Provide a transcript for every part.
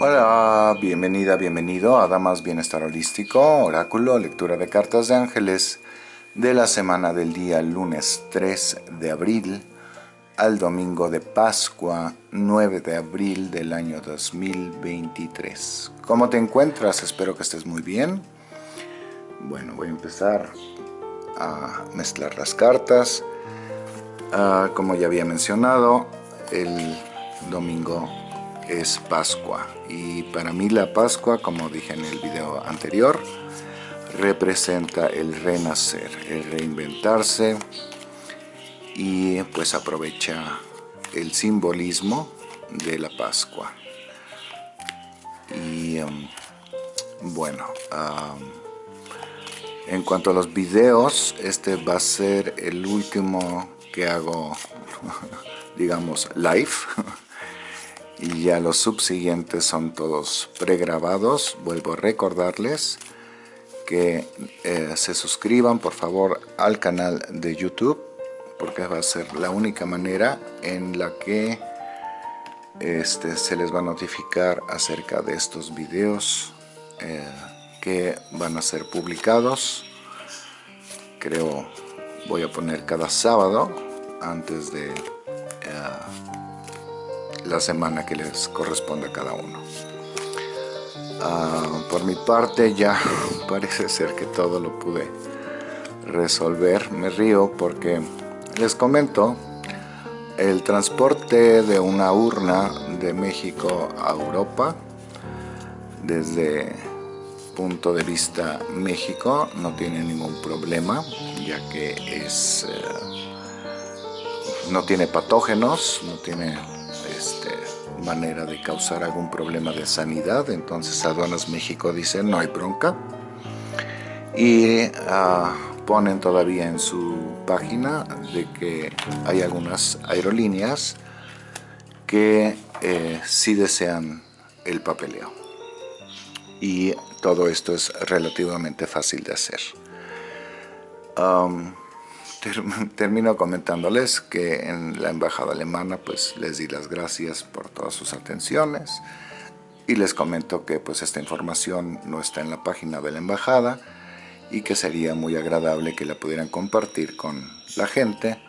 Hola, bienvenida, bienvenido a Damas Bienestar Holístico, Oráculo, lectura de cartas de ángeles de la semana del día lunes 3 de abril al domingo de Pascua 9 de abril del año 2023. ¿Cómo te encuentras? Espero que estés muy bien. Bueno, voy a empezar a mezclar las cartas. Ah, como ya había mencionado, el domingo es Pascua y para mí la Pascua, como dije en el video anterior, representa el renacer, el reinventarse y pues aprovecha el simbolismo de la Pascua. Y um, bueno, um, en cuanto a los videos, este va a ser el último que hago, digamos, live y ya los subsiguientes son todos pregrabados. Vuelvo a recordarles que eh, se suscriban por favor al canal de YouTube porque va a ser la única manera en la que este, se les va a notificar acerca de estos videos eh, que van a ser publicados. Creo voy a poner cada sábado antes de eh, la semana que les corresponde a cada uno. Ah, por mi parte ya parece ser que todo lo pude resolver. Me río porque les comento, el transporte de una urna de México a Europa desde punto de vista México no tiene ningún problema ya que es eh, no tiene patógenos no tiene este, manera de causar algún problema de sanidad. Entonces Aduanas México dice no hay bronca. Y ah, ponen todavía en su página de que hay algunas aerolíneas que eh, sí desean el papeleo. Y todo esto es relativamente fácil de hacer termino comentándoles que en la embajada alemana pues les di las gracias por todas sus atenciones y les comento que pues esta información no está en la página de la embajada y que sería muy agradable que la pudieran compartir con la gente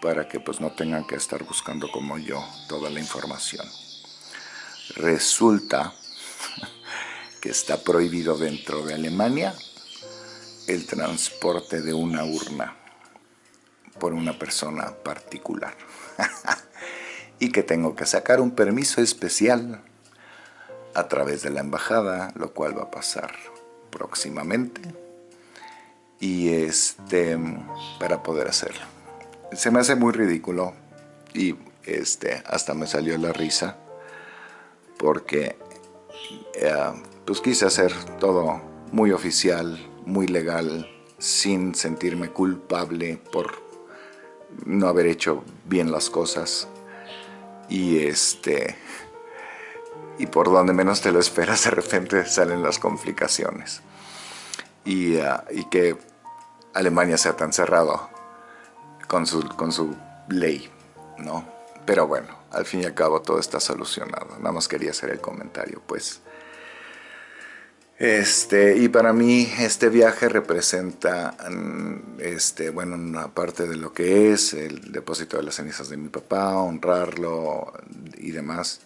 para que pues no tengan que estar buscando como yo toda la información. Resulta que está prohibido dentro de Alemania el transporte de una urna por una persona particular. y que tengo que sacar un permiso especial a través de la embajada, lo cual va a pasar próximamente. Y este, para poder hacerlo. Se me hace muy ridículo y este, hasta me salió la risa porque eh, pues quise hacer todo muy oficial, muy legal, sin sentirme culpable por no haber hecho bien las cosas y este y por donde menos te lo esperas de repente salen las complicaciones y, ah, y que Alemania sea tan cerrado con su, con su ley, ¿no? Pero bueno, al fin y al cabo todo está solucionado. Nada más quería hacer el comentario, pues. Este, y para mí este viaje representa, mm, este, bueno, una parte de lo que es el depósito de las cenizas de mi papá, honrarlo y demás.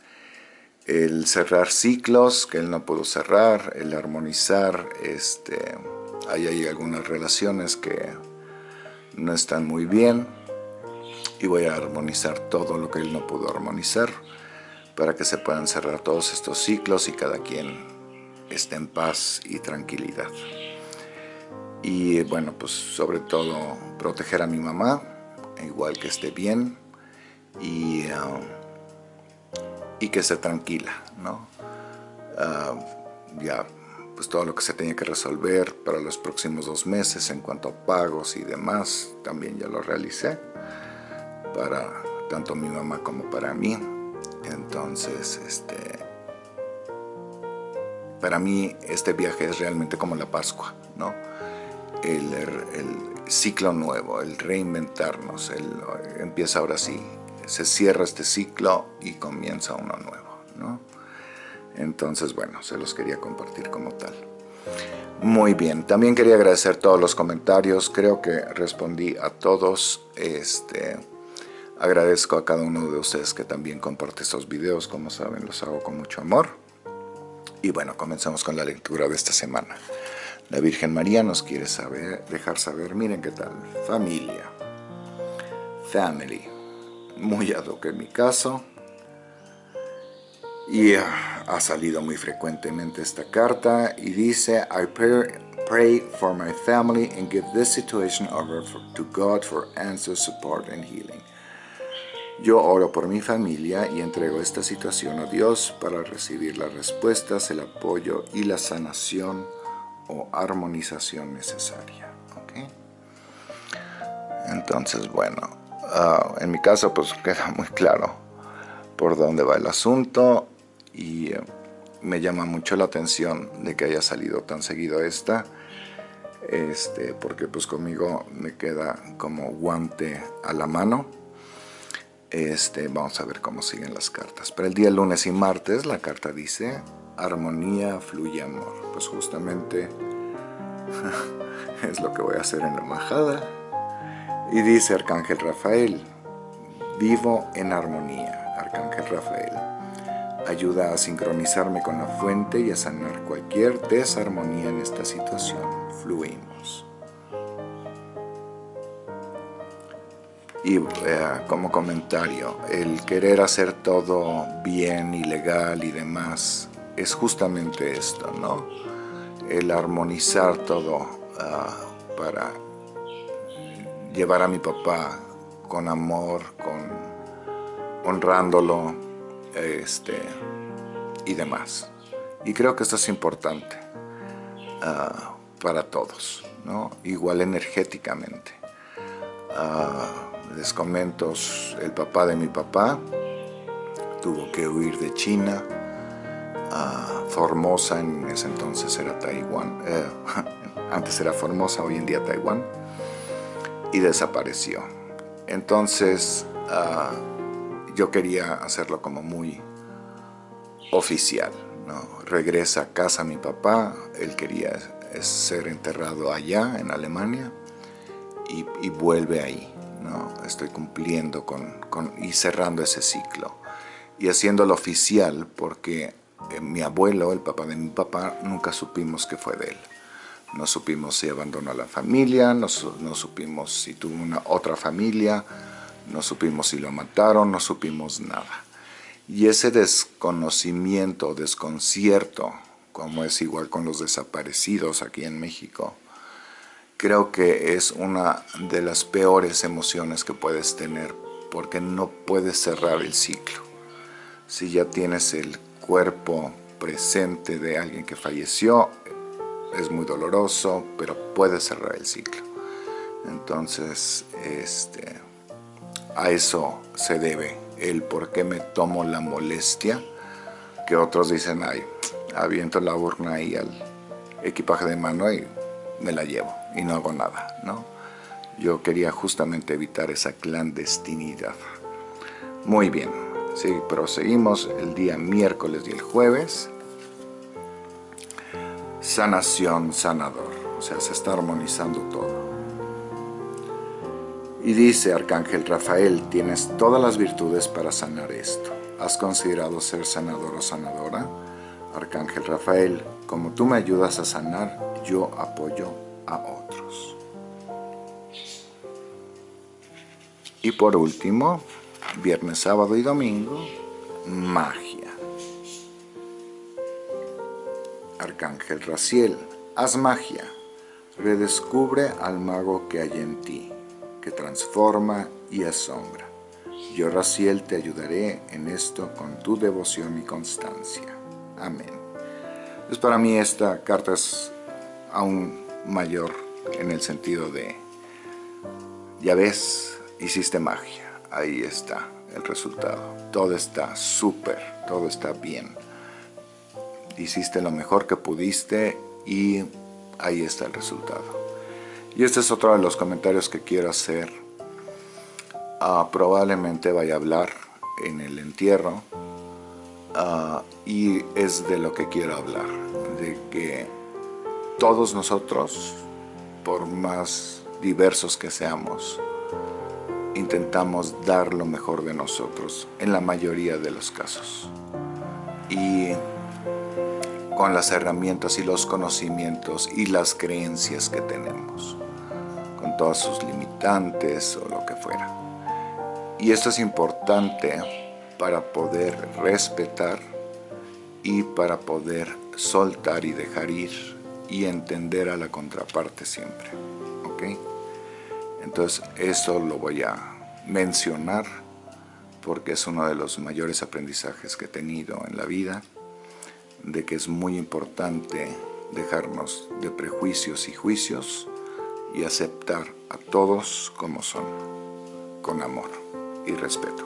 El cerrar ciclos que él no pudo cerrar, el armonizar, este, hay, hay algunas relaciones que no están muy bien y voy a armonizar todo lo que él no pudo armonizar para que se puedan cerrar todos estos ciclos y cada quien esté en paz y tranquilidad. Y bueno, pues sobre todo proteger a mi mamá, igual que esté bien y, um, y que esté tranquila, ¿no? Uh, ya, pues todo lo que se tenía que resolver para los próximos dos meses en cuanto a pagos y demás, también ya lo realicé para tanto mi mamá como para mí. Entonces, este, para mí este viaje es realmente como la Pascua, ¿no? El, ciclo nuevo, el reinventarnos, el, empieza ahora sí, se cierra este ciclo y comienza uno nuevo, ¿no? Entonces, bueno, se los quería compartir como tal. Muy bien, también quería agradecer todos los comentarios, creo que respondí a todos. Este, agradezco a cada uno de ustedes que también comparte estos videos, como saben los hago con mucho amor. Y bueno, comenzamos con la lectura de esta semana. La Virgen María nos quiere saber, dejar saber, miren qué tal, familia, family, muy ad en mi caso, y ha salido muy frecuentemente esta carta y dice I pray, for my family and give this situation over to God for answers, support and healing. Yo oro por mi familia y entrego esta situación a Dios para recibir las respuestas, el apoyo y la sanación o armonización necesaria. Entonces, bueno, ah, en mi caso pues queda muy claro por dónde va el asunto y eh, me llama mucho la atención de que haya salido tan seguido esta este, porque pues conmigo me queda como guante a la mano este, vamos a ver cómo siguen las cartas para el día lunes y martes la carta dice armonía fluye amor pues justamente es lo que voy a hacer en la embajada y dice Arcángel Rafael vivo en armonía Arcángel Rafael ayuda a sincronizarme con la fuente y a sanar cualquier desarmonía en esta situación. Fluimos. Y eh, como comentario, el querer hacer todo bien y legal y demás es justamente esto, ¿no? El armonizar todo ah, para llevar a mi papá con amor, con honrándolo, este, y demás. Y creo que esto es importante ah, para todos, ¿no? igual energéticamente. Uh, les comento, el papá de mi papá tuvo que huir de China, Formosa en ese entonces era Taiwán, eh, antes era Formosa, hoy en día Taiwán, y desapareció. Entonces, ah, yo quería hacerlo como muy oficial. Regresa a casa mi papá, él quería ser enterrado allá en Alemania y, vuelve ahí. ¿No? Estoy cumpliendo con, y cerrando ese ciclo y haciéndolo oficial porque eh, mi abuelo, el papá de mi papá, nunca supimos que fue de él. No supimos si abandonó a la familia, no, no supimos si tuvo una otra familia, no supimos si lo mataron, no supimos nada. Y ese desconocimiento, desconcierto, como es igual con los desaparecidos aquí en México, creo que es una de las peores emociones que puedes tener porque no puedes cerrar el ciclo. Si ya tienes el cuerpo presente de alguien que falleció, es muy doloroso, pero puedes cerrar el ciclo. Entonces, este, a eso se debe el por qué me tomo la molestia que otros dicen, ay, aviento la urna ahí al equipaje de mano y me la llevo y no hago nada, ¿no? Yo quería justamente evitar esa clandestinidad. Muy bien, sí, proseguimos el día miércoles y el jueves. Sanación, sanador, o sea, se está armonizando todo. Y dice Arcángel Rafael, tienes todas las virtudes para sanar esto. ¿Has considerado ser sanador o sanadora? Arcángel Rafael, como tú me ayudas a sanar, yo apoyo a otros. Y por último, viernes, sábado y domingo, magia. Arcángel Raciel, haz magia, redescubre al mago que hay en ti que transforma y asombra. Yo, Raciel, te ayudaré en esto con tu devoción y constancia. Amén. Pues para mí esta carta es aún mayor en el sentido de, ya ves, hiciste magia, ahí está el resultado. Todo está súper, todo está bien. Hiciste lo mejor que pudiste y ahí está el resultado. Y este es otro de los comentarios que quiero hacer. Ah, probablemente vaya a hablar en el entierro ah, y es de lo que quiero hablar, de que todos nosotros, por más diversos que seamos, intentamos dar lo mejor de nosotros en la mayoría de los casos. Y con las herramientas y los conocimientos y las creencias que tenemos, con todas sus limitantes o lo que fuera. Y esto es importante para poder respetar y para poder soltar y dejar ir y entender a la contraparte siempre. ¿Ok? Entonces eso lo voy a mencionar porque es uno de los mayores aprendizajes que he tenido en la vida de que es muy importante dejarnos de prejuicios y juicios y aceptar a todos como son, con amor y respeto.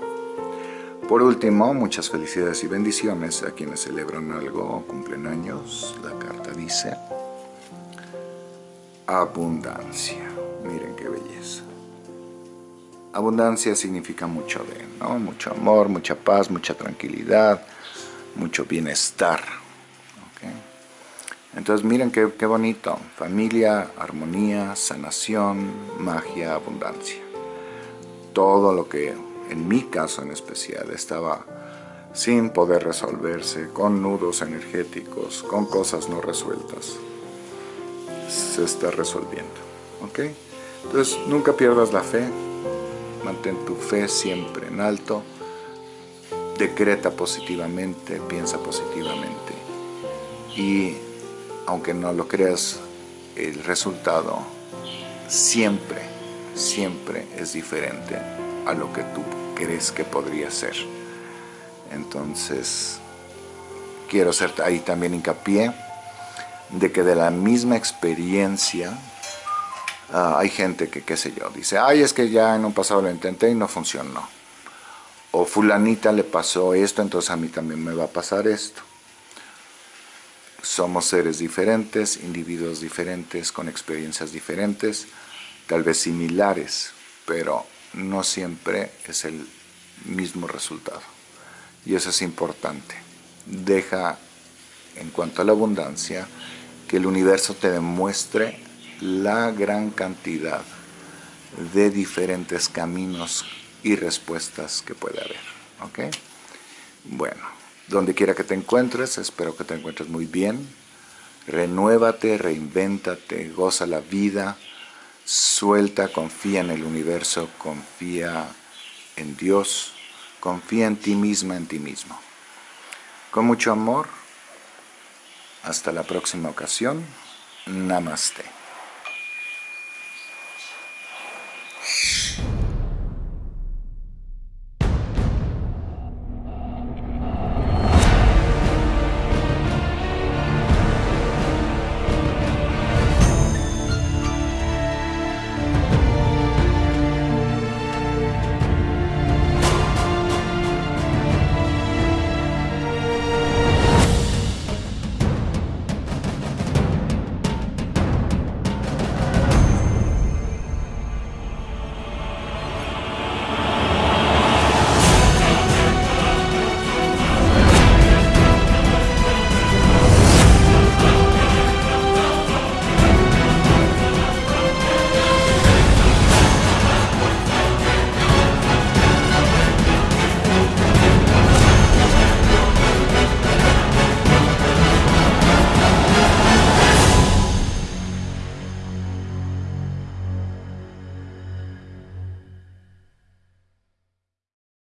Por último, muchas felicidades y bendiciones a quienes celebran algo o cumplen años. La carta dice abundancia. Miren qué belleza. Abundancia significa mucho de, ¿no? Mucho amor, mucha paz, mucha tranquilidad, mucho bienestar. Entonces miren qué, qué bonito, familia, armonía, sanación, magia, abundancia. Todo lo que en mi caso en especial estaba sin poder resolverse, con nudos energéticos, con cosas no resueltas, se está resolviendo. ¿ok? Entonces nunca pierdas la fe, mantén tu fe siempre en alto, decreta positivamente, piensa positivamente y aunque no lo creas, el resultado siempre, siempre es diferente a lo que tú crees que podría ser. Entonces, quiero hacer ahí también hincapié de que de la misma experiencia ah, hay gente que, qué sé yo, dice, ay, es que ya en un pasado lo intenté y no funcionó. O fulanita le pasó esto, entonces a mí también me va a pasar esto somos seres diferentes, individuos diferentes, con experiencias diferentes, tal vez similares, pero no siempre es el mismo resultado. Y eso es importante. Deja, en cuanto a la abundancia, que el universo te demuestre la gran cantidad de diferentes caminos y respuestas que puede haber. ¿Ok? Bueno donde quiera que te encuentres, espero que te encuentres muy bien. Renuévate, reinvéntate, goza la vida, suelta, confía en el universo, confía en Dios, confía en ti misma, en ti mismo. Con mucho amor, hasta la próxima ocasión, Namaste.